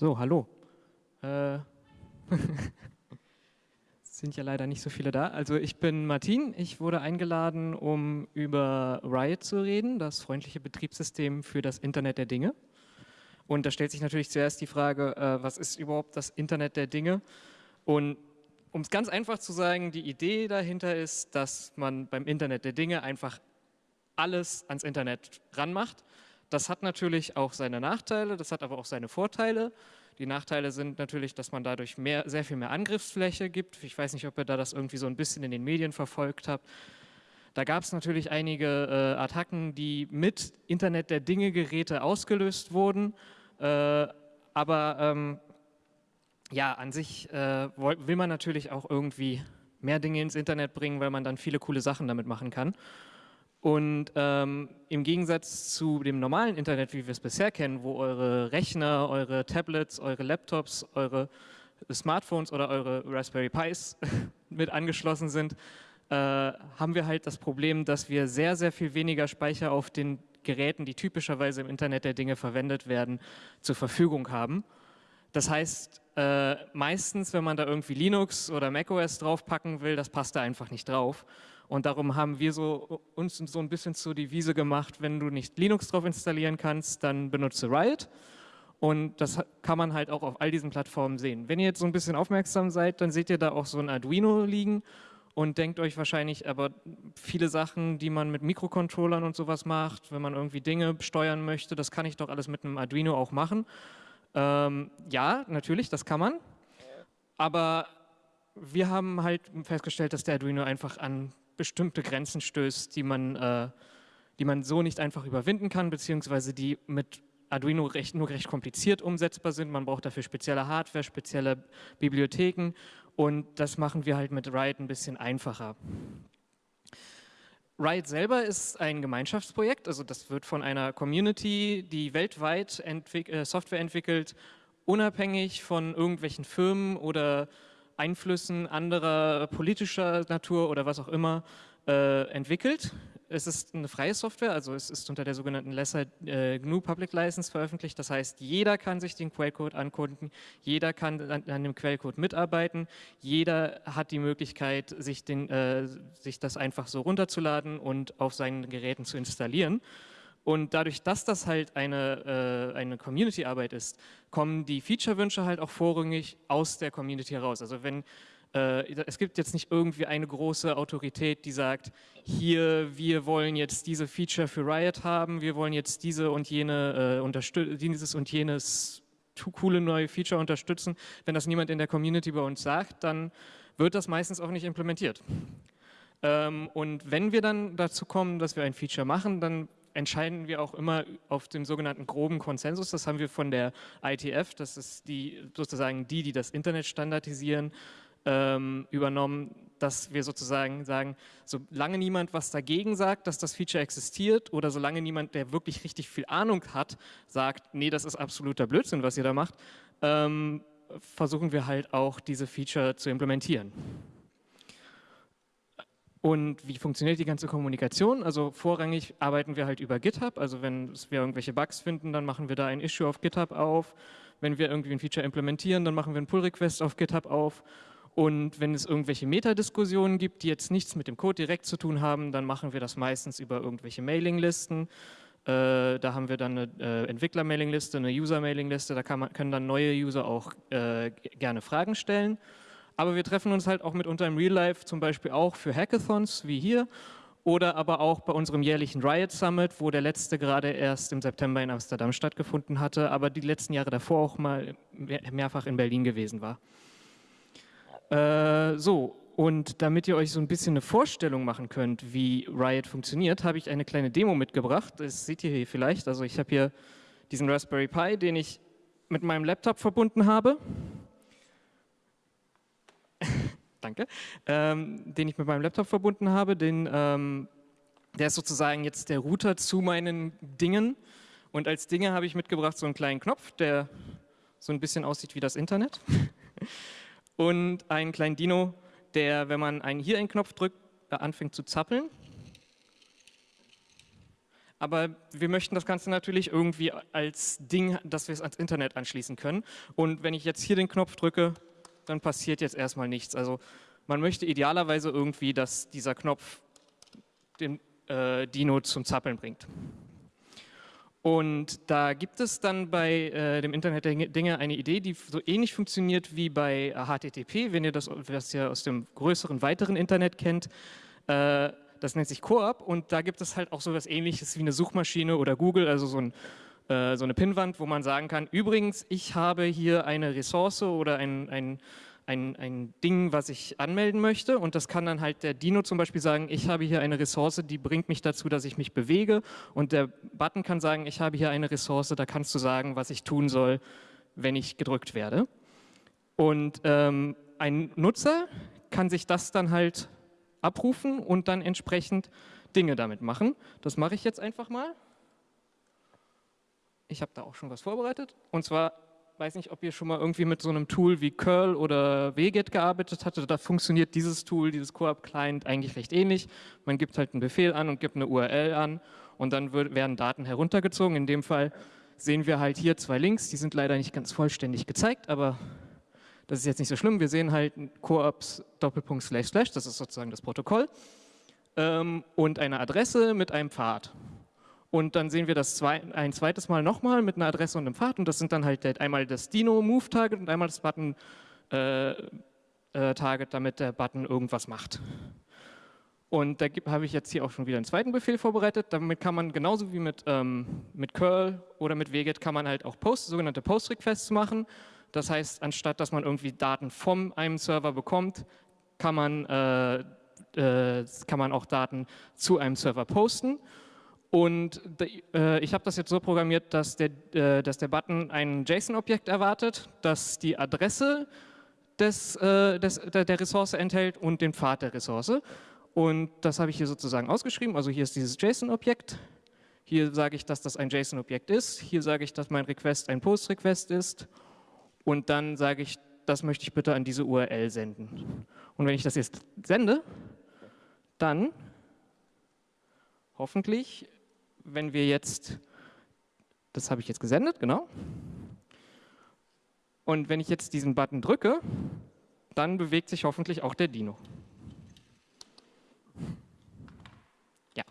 So, hallo. Äh, sind ja leider nicht so viele da. Also ich bin Martin, ich wurde eingeladen, um über Riot zu reden, das freundliche Betriebssystem für das Internet der Dinge. Und da stellt sich natürlich zuerst die Frage, äh, was ist überhaupt das Internet der Dinge? Und um es ganz einfach zu sagen, die Idee dahinter ist, dass man beim Internet der Dinge einfach alles ans Internet ranmacht. Das hat natürlich auch seine Nachteile, das hat aber auch seine Vorteile. Die Nachteile sind natürlich, dass man dadurch mehr, sehr viel mehr Angriffsfläche gibt. Ich weiß nicht, ob ihr da das irgendwie so ein bisschen in den Medien verfolgt habt. Da gab es natürlich einige äh, Attacken, die mit Internet der Dinge Geräte ausgelöst wurden. Äh, aber ähm, ja, an sich äh, will man natürlich auch irgendwie mehr Dinge ins Internet bringen, weil man dann viele coole Sachen damit machen kann. Und ähm, im Gegensatz zu dem normalen Internet, wie wir es bisher kennen, wo eure Rechner, eure Tablets, eure Laptops, eure Smartphones oder eure Raspberry Pis mit angeschlossen sind, äh, haben wir halt das Problem, dass wir sehr, sehr viel weniger Speicher auf den Geräten, die typischerweise im Internet der Dinge verwendet werden, zur Verfügung haben. Das heißt, äh, meistens, wenn man da irgendwie Linux oder macOS draufpacken will, das passt da einfach nicht drauf. Und darum haben wir so, uns so ein bisschen zur Devise gemacht, wenn du nicht Linux drauf installieren kannst, dann benutze Riot. Und das kann man halt auch auf all diesen Plattformen sehen. Wenn ihr jetzt so ein bisschen aufmerksam seid, dann seht ihr da auch so ein Arduino liegen und denkt euch wahrscheinlich aber viele Sachen, die man mit Mikrocontrollern und sowas macht, wenn man irgendwie Dinge steuern möchte, das kann ich doch alles mit einem Arduino auch machen. Ähm, ja, natürlich, das kann man. Aber wir haben halt festgestellt, dass der Arduino einfach an bestimmte Grenzen stößt, die man, äh, die man so nicht einfach überwinden kann, beziehungsweise die mit Arduino recht, nur recht kompliziert umsetzbar sind. Man braucht dafür spezielle Hardware, spezielle Bibliotheken und das machen wir halt mit Riot ein bisschen einfacher. Riot selber ist ein Gemeinschaftsprojekt, also das wird von einer Community, die weltweit entwick äh, Software entwickelt, unabhängig von irgendwelchen Firmen oder Einflüssen anderer politischer Natur oder was auch immer äh, entwickelt. Es ist eine freie Software, also es ist unter der sogenannten Lesser äh, GNU Public License veröffentlicht. Das heißt, jeder kann sich den Quellcode ankunden, jeder kann an, an, dem Quellcode mitarbeiten, jeder hat die Möglichkeit, sich, den, äh, sich das einfach so runterzuladen und auf seinen Geräten zu installieren. Und dadurch, dass das halt eine, äh, eine Community-Arbeit ist, kommen die Feature-Wünsche halt auch vorrangig aus der Community heraus. Also wenn es gibt jetzt nicht irgendwie eine große Autorität, die sagt, hier, wir wollen jetzt diese Feature für Riot haben, wir wollen jetzt diese und jene äh, dieses und jenes coole neue Feature unterstützen. Wenn das niemand in der Community bei uns sagt, dann wird das meistens auch nicht implementiert. Ähm, und wenn wir dann dazu kommen, dass wir ein Feature machen, dann entscheiden wir auch immer auf dem sogenannten groben Konsensus. Das haben wir von der ITF, das ist die sozusagen die, die das Internet standardisieren, ähm, übernommen, dass wir sozusagen sagen, solange niemand was dagegen sagt, dass das Feature existiert oder solange niemand, der wirklich richtig viel Ahnung hat, sagt, nee, das ist absoluter Blödsinn, was ihr da macht, ähm, versuchen wir halt auch diese Feature zu implementieren. Und wie funktioniert die ganze Kommunikation? Also vorrangig arbeiten wir halt über GitHub. Also wenn wir irgendwelche Bugs finden, dann machen wir da ein Issue auf GitHub auf. Wenn wir irgendwie ein Feature implementieren, dann machen wir einen Pull-Request auf GitHub auf. Und wenn es irgendwelche Metadiskussionen gibt, die jetzt nichts mit dem Code direkt zu tun haben, dann machen wir das meistens über irgendwelche Mailinglisten. Äh, da haben wir dann eine äh, Entwickler-Mailingliste, eine User-Mailingliste. Da man, können dann neue User auch äh, gerne Fragen stellen. Aber wir treffen uns halt auch mitunter im Real Life, zum Beispiel auch für Hackathons wie hier oder aber auch bei unserem jährlichen Riot Summit, wo der letzte gerade erst im September in Amsterdam stattgefunden hatte, aber die letzten Jahre davor auch mal mehrfach in Berlin gewesen war. Äh, so, und damit ihr euch so ein bisschen eine Vorstellung machen könnt, wie Riot funktioniert, habe ich eine kleine Demo mitgebracht. Das seht ihr hier vielleicht. Also ich habe hier diesen Raspberry Pi, den ich mit meinem Laptop verbunden habe. danke, ähm, den ich mit meinem Laptop verbunden habe. Den, ähm, der ist sozusagen jetzt der Router zu meinen Dingen. Und als Dinge habe ich mitgebracht so einen kleinen Knopf, der so ein bisschen aussieht wie das Internet. Und einen kleinen Dino, der, wenn man einen, hier einen Knopf drückt, anfängt zu zappeln. aber wir möchten das Ganze natürlich irgendwie als Ding, dass wir es ans Internet anschließen können. Und wenn ich jetzt hier den Knopf drücke, dann passiert jetzt erstmal nichts. Also man möchte idealerweise irgendwie, dass dieser Knopf den äh, Dino zum Zappeln bringt. Und da gibt es dann bei äh, dem Internet der Dinge eine Idee, die so ähnlich funktioniert wie bei HTTP, wenn ihr das, das ja aus dem größeren, weiteren Internet kennt. Äh, das nennt sich Coop und da gibt es halt auch so etwas ähnliches wie eine Suchmaschine oder Google, also so, ein, äh, so eine Pinnwand, wo man sagen kann, übrigens, ich habe hier eine Ressource oder ein, ein ein, ein Ding, was ich anmelden möchte und das kann dann halt der Dino zum Beispiel sagen, ich habe hier eine Ressource, die bringt mich dazu, dass ich mich bewege und der Button kann sagen, ich habe hier eine Ressource, da kannst du sagen, was ich tun soll, wenn ich gedrückt werde. Und ähm, ein Nutzer kann sich das dann halt abrufen und dann entsprechend Dinge damit machen. Das mache ich jetzt einfach mal. Ich habe da auch schon was vorbereitet. Und zwar weiß nicht, ob ihr schon mal irgendwie mit so einem Tool wie curl oder wget gearbeitet hattet. Da funktioniert dieses Tool, dieses Coop-Client eigentlich recht ähnlich. Man gibt halt einen Befehl an und gibt eine URL an und dann wird, werden Daten heruntergezogen. In dem Fall sehen wir halt hier zwei Links, die sind leider nicht ganz vollständig gezeigt, aber das ist jetzt nicht so schlimm. Wir sehen halt Coops Doppelpunkt Slash Slash, das ist sozusagen das Protokoll, ähm, und eine Adresse mit einem Pfad. Und dann sehen wir das zwei, ein zweites Mal nochmal mit einer Adresse und einem Pfad. Und das sind dann halt einmal das Dino-Move-Target und einmal das Button-Target, äh, äh, damit der Button irgendwas macht. Und da habe ich jetzt hier auch schon wieder einen zweiten Befehl vorbereitet. Damit kann man genauso wie mit, ähm, mit curl oder mit wget kann man halt auch Post, sogenannte Post-Requests machen. Das heißt, anstatt dass man irgendwie Daten von einem Server bekommt, kann man, äh, äh, kann man auch Daten zu einem Server posten. Und äh, ich habe das jetzt so programmiert, dass der, äh, dass der Button ein JSON-Objekt erwartet, das die Adresse des, äh, des, der, der Ressource enthält und den Pfad der Ressource. Und das habe ich hier sozusagen ausgeschrieben. Also hier ist dieses JSON-Objekt. Hier sage ich, dass das ein JSON-Objekt ist. Hier sage ich, dass mein Request ein Post-Request ist. Und dann sage ich, das möchte ich bitte an diese URL senden. Und wenn ich das jetzt sende, dann hoffentlich wenn wir jetzt, das habe ich jetzt gesendet, genau. Und wenn ich jetzt diesen Button drücke, dann bewegt sich hoffentlich auch der Dino. Ja.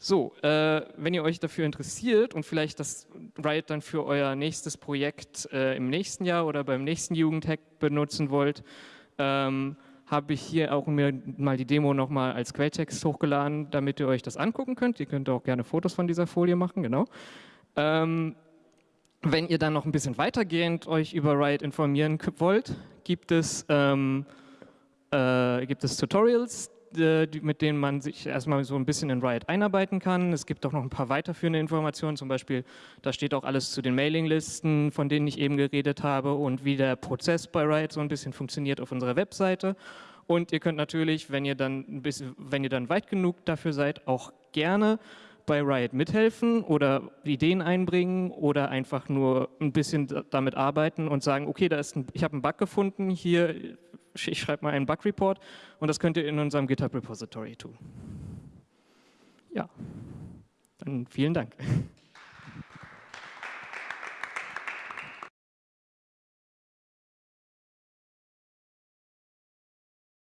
So, äh, wenn ihr euch dafür interessiert und vielleicht das Riot dann für euer nächstes Projekt äh, im nächsten Jahr oder beim nächsten Jugendhack benutzen wollt, ähm, habe ich hier auch mir mal die Demo nochmal als Quelltext hochgeladen, damit ihr euch das angucken könnt. Ihr könnt auch gerne Fotos von dieser Folie machen, genau. Ähm, wenn ihr dann noch ein bisschen weitergehend euch über Riot informieren wollt, gibt es, ähm, äh, gibt es Tutorials, mit denen man sich erstmal so ein bisschen in Riot einarbeiten kann. Es gibt auch noch ein paar weiterführende Informationen, zum Beispiel, da steht auch alles zu den Mailinglisten, von denen ich eben geredet habe und wie der Prozess bei Riot so ein bisschen funktioniert auf unserer Webseite. Und ihr könnt natürlich, wenn ihr dann, ein bisschen, wenn ihr dann weit genug dafür seid, auch gerne bei Riot mithelfen oder Ideen einbringen oder einfach nur ein bisschen damit arbeiten und sagen, okay, da ist ein, ich habe einen Bug gefunden, hier ich schreibe mal einen Bug-Report und das könnt ihr in unserem GitHub-Repository tun. Ja, dann vielen Dank.